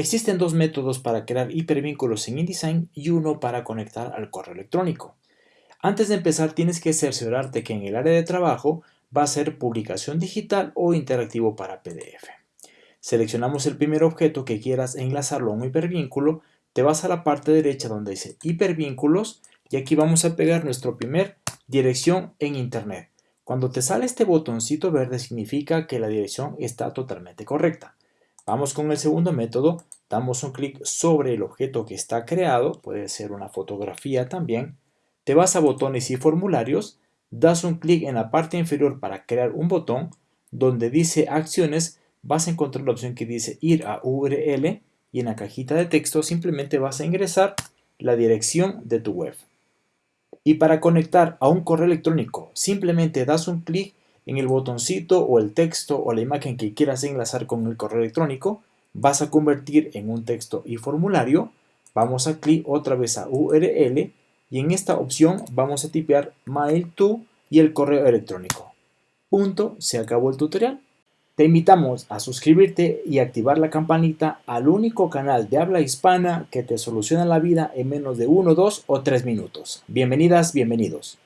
Existen dos métodos para crear hipervínculos en InDesign y uno para conectar al correo electrónico. Antes de empezar tienes que cerciorarte que en el área de trabajo va a ser publicación digital o interactivo para PDF. Seleccionamos el primer objeto que quieras enlazarlo a un hipervínculo, te vas a la parte derecha donde dice hipervínculos y aquí vamos a pegar nuestro primer dirección en internet. Cuando te sale este botoncito verde significa que la dirección está totalmente correcta. Vamos con el segundo método, damos un clic sobre el objeto que está creado, puede ser una fotografía también, te vas a botones y formularios, das un clic en la parte inferior para crear un botón, donde dice acciones, vas a encontrar la opción que dice ir a URL y en la cajita de texto simplemente vas a ingresar la dirección de tu web. Y para conectar a un correo electrónico, simplemente das un clic en el botoncito o el texto o la imagen que quieras enlazar con el correo electrónico, vas a convertir en un texto y formulario, vamos a clic otra vez a URL y en esta opción vamos a tipear mail to y el correo electrónico. Punto, se acabó el tutorial. Te invitamos a suscribirte y activar la campanita al único canal de habla hispana que te soluciona la vida en menos de 1, 2 o 3 minutos. Bienvenidas, bienvenidos.